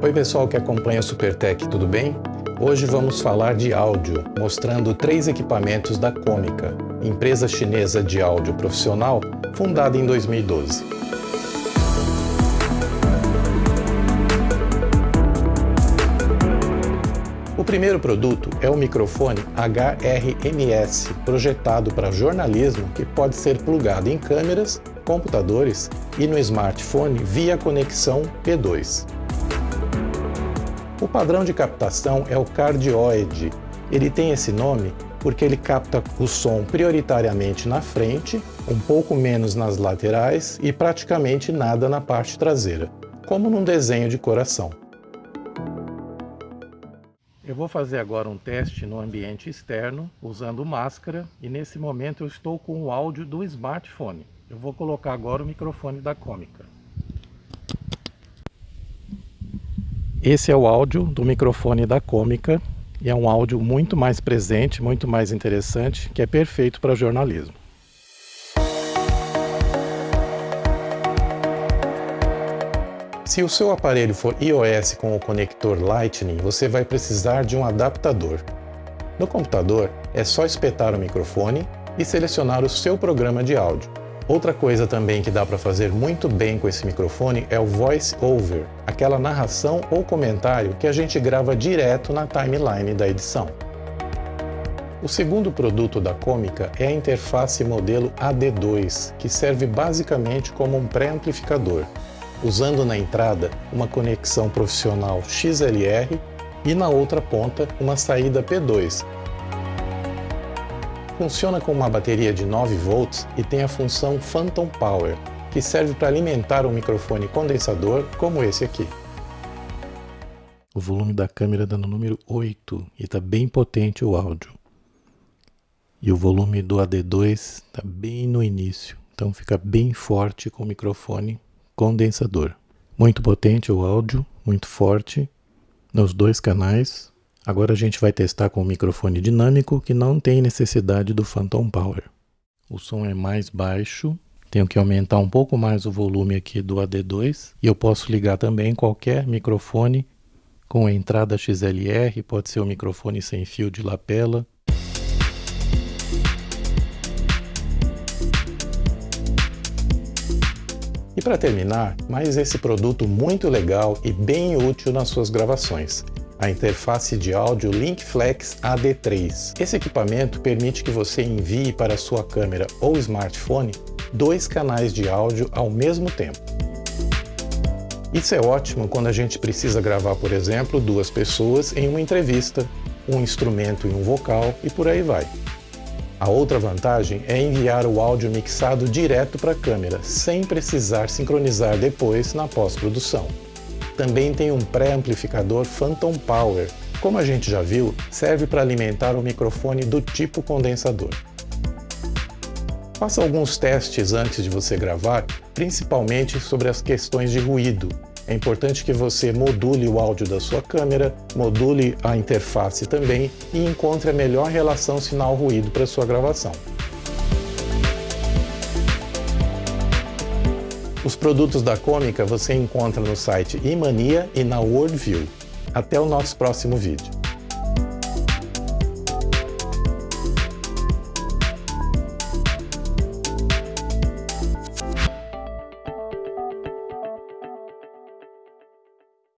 Oi pessoal que acompanha o Supertech, tudo bem? Hoje vamos falar de áudio, mostrando três equipamentos da Comica, empresa chinesa de áudio profissional fundada em 2012. O primeiro produto é o microfone HRMS, projetado para jornalismo que pode ser plugado em câmeras, computadores e no smartphone via conexão P2. O padrão de captação é o cardioide. Ele tem esse nome porque ele capta o som prioritariamente na frente, um pouco menos nas laterais e praticamente nada na parte traseira, como num desenho de coração. Eu vou fazer agora um teste no ambiente externo, usando máscara, e nesse momento eu estou com o áudio do smartphone. Eu vou colocar agora o microfone da Comica. Esse é o áudio do microfone da Cômica e é um áudio muito mais presente, muito mais interessante, que é perfeito para jornalismo. Se o seu aparelho for iOS com o conector Lightning, você vai precisar de um adaptador. No computador, é só espetar o microfone e selecionar o seu programa de áudio. Outra coisa também que dá para fazer muito bem com esse microfone é o voice over, aquela narração ou comentário que a gente grava direto na timeline da edição. O segundo produto da Comica é a interface modelo AD2, que serve basicamente como um pré-amplificador, usando na entrada uma conexão profissional XLR e na outra ponta uma saída P2, Funciona com uma bateria de 9 volts e tem a função Phantom Power, que serve para alimentar um microfone condensador como esse aqui. O volume da câmera está no número 8 e está bem potente o áudio. E o volume do AD2 está bem no início, então fica bem forte com o microfone condensador. Muito potente o áudio, muito forte nos dois canais, Agora a gente vai testar com o microfone dinâmico que não tem necessidade do Phantom Power. O som é mais baixo, tenho que aumentar um pouco mais o volume aqui do AD2 e eu posso ligar também qualquer microfone com entrada XLR, pode ser um microfone sem fio de lapela. E para terminar, mais esse produto muito legal e bem útil nas suas gravações a interface de áudio LinkFlex AD3. Esse equipamento permite que você envie para sua câmera ou smartphone dois canais de áudio ao mesmo tempo. Isso é ótimo quando a gente precisa gravar, por exemplo, duas pessoas em uma entrevista, um instrumento e um vocal e por aí vai. A outra vantagem é enviar o áudio mixado direto para a câmera, sem precisar sincronizar depois na pós-produção também tem um pré-amplificador Phantom Power. Como a gente já viu, serve para alimentar o microfone do tipo condensador. Faça alguns testes antes de você gravar, principalmente sobre as questões de ruído. É importante que você module o áudio da sua câmera, module a interface também e encontre a melhor relação sinal-ruído para sua gravação. Os produtos da Cômica você encontra no site Imania e na Worldview. Até o nosso próximo vídeo.